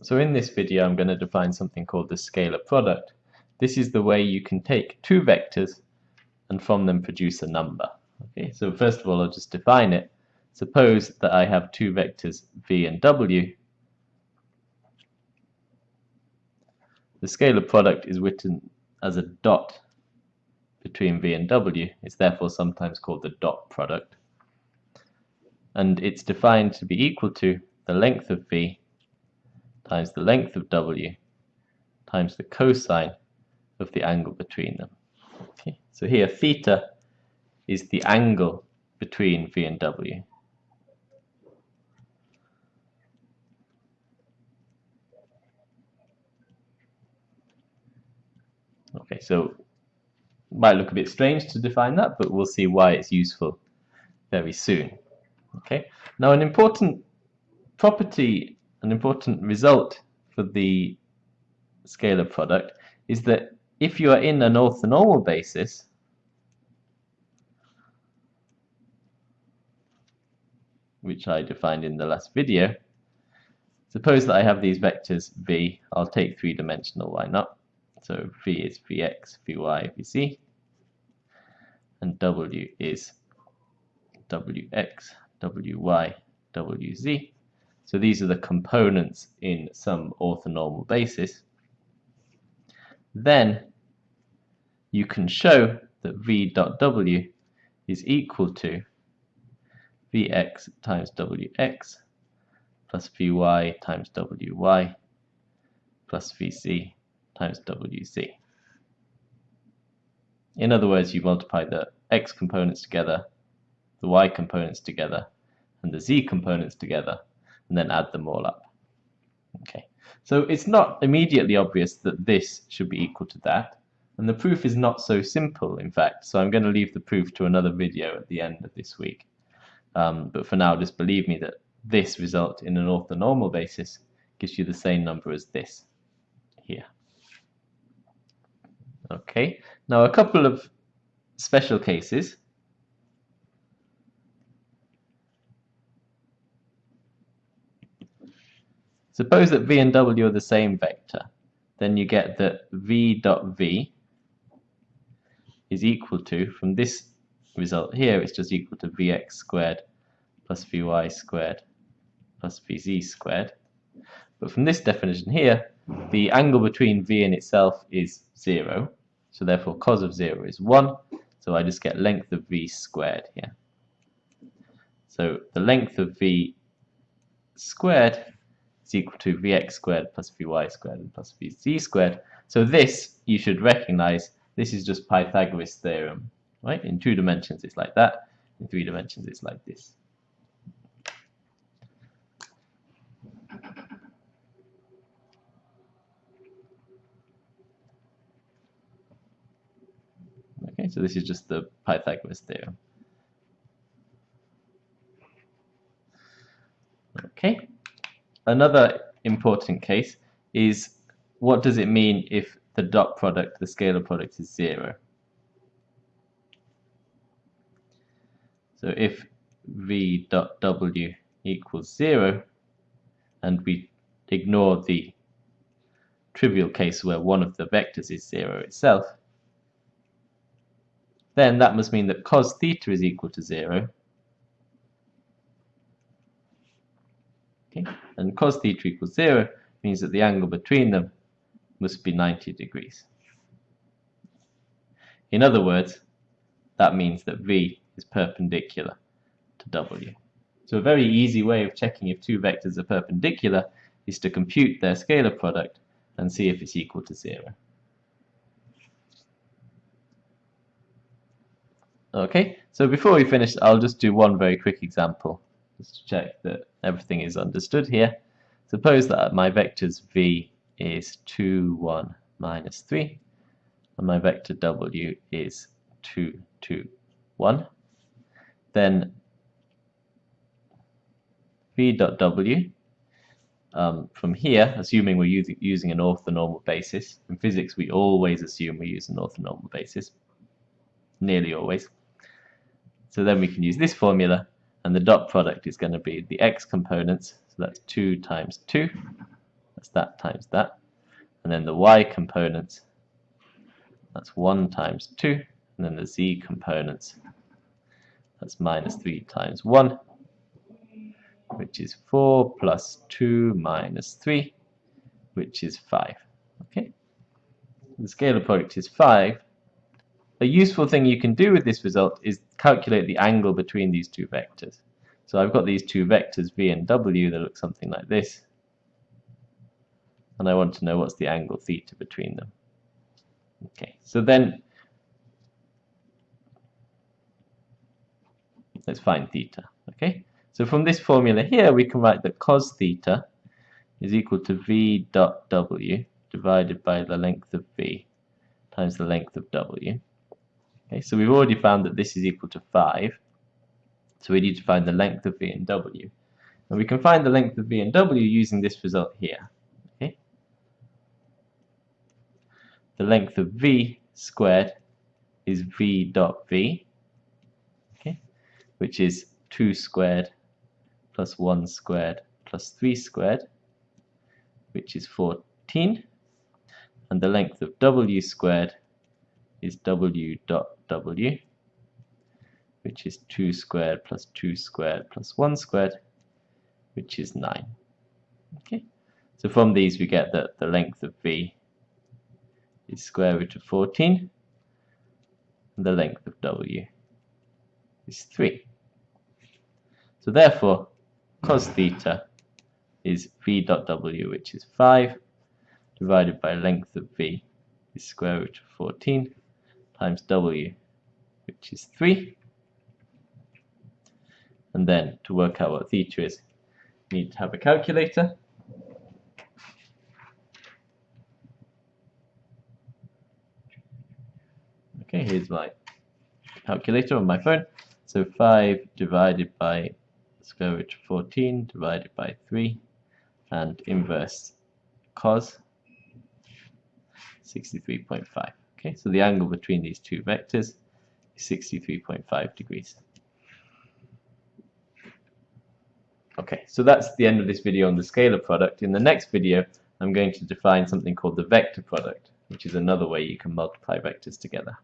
So in this video I'm going to define something called the scalar product. This is the way you can take two vectors and from them produce a number. Okay, so first of all I'll just define it. Suppose that I have two vectors v and w. The scalar product is written as a dot between v and w. It's therefore sometimes called the dot product. And it's defined to be equal to the length of v times the length of w times the cosine of the angle between them. Okay, so here theta is the angle between v and w. Okay, so might look a bit strange to define that, but we'll see why it's useful very soon. Okay, now an important property an important result for the scalar product is that if you are in an orthonormal basis, which I defined in the last video, suppose that I have these vectors v, I'll take three-dimensional, why not? So v is vx, vy, vz, and w is wx, wy, wz. So these are the components in some orthonormal basis. Then you can show that v dot w is equal to vx times wx plus vy times wy plus vz times wz. In other words, you multiply the x components together, the y components together, and the z components together, and then add them all up. Okay, so it's not immediately obvious that this should be equal to that, and the proof is not so simple, in fact, so I'm going to leave the proof to another video at the end of this week. Um, but for now, just believe me that this result in an orthonormal basis gives you the same number as this here. Okay, now a couple of special cases. Suppose that v and w are the same vector. Then you get that v dot v is equal to, from this result here, it's just equal to vx squared plus vy squared plus vz squared. But from this definition here, the angle between v and itself is 0. So therefore cos of 0 is 1. So I just get length of v squared here. So the length of v squared is equal to vx squared plus vy squared plus vz squared. So this, you should recognize, this is just Pythagoras theorem. Right? In two dimensions it's like that, in three dimensions it's like this. Okay, so this is just the Pythagoras theorem. Okay. Another important case is what does it mean if the dot product, the scalar product is zero? So if v dot w equals zero and we ignore the trivial case where one of the vectors is zero itself, then that must mean that cos theta is equal to zero Okay? And cos theta equals 0 means that the angle between them must be 90 degrees. In other words, that means that V is perpendicular to W. So a very easy way of checking if two vectors are perpendicular is to compute their scalar product and see if it's equal to 0. Okay, so before we finish, I'll just do one very quick example just to check that everything is understood here. Suppose that my vectors v is 2, 1, minus 3, and my vector w is 2, 2, 1. Then v dot w, um, from here, assuming we're using, using an orthonormal basis, in physics we always assume we use an orthonormal basis, nearly always. So then we can use this formula and the dot product is going to be the x components, so that's 2 times 2, that's that times that. And then the y components, that's 1 times 2. And then the z components, that's minus 3 times 1, which is 4 plus 2 minus 3, which is 5. Okay, The scalar product is 5. A useful thing you can do with this result is calculate the angle between these two vectors. So I've got these two vectors v and w that look something like this. And I want to know what's the angle theta between them. Okay, so then let's find theta. Okay, so from this formula here we can write that cos theta is equal to v dot w divided by the length of v times the length of w. Okay, so we've already found that this is equal to 5. So we need to find the length of v and w. And we can find the length of v and w using this result here. Okay? The length of v squared is v dot v, okay, which is 2 squared plus 1 squared plus 3 squared, which is 14. And the length of w squared is w dot w, which is 2 squared plus 2 squared plus 1 squared, which is 9. Okay, so from these we get that the length of v is square root of 14, and the length of w is 3. So therefore, cos theta is v dot w, which is 5, divided by length of v is square root of 14 times w, which is 3. And then to work out what theta is, you need to have a calculator. Okay, here's my calculator on my phone. So 5 divided by square root of 14 divided by 3 and inverse cos 63.5. Okay, so the angle between these two vectors is 63.5 degrees. Okay, so that's the end of this video on the scalar product. In the next video, I'm going to define something called the vector product, which is another way you can multiply vectors together.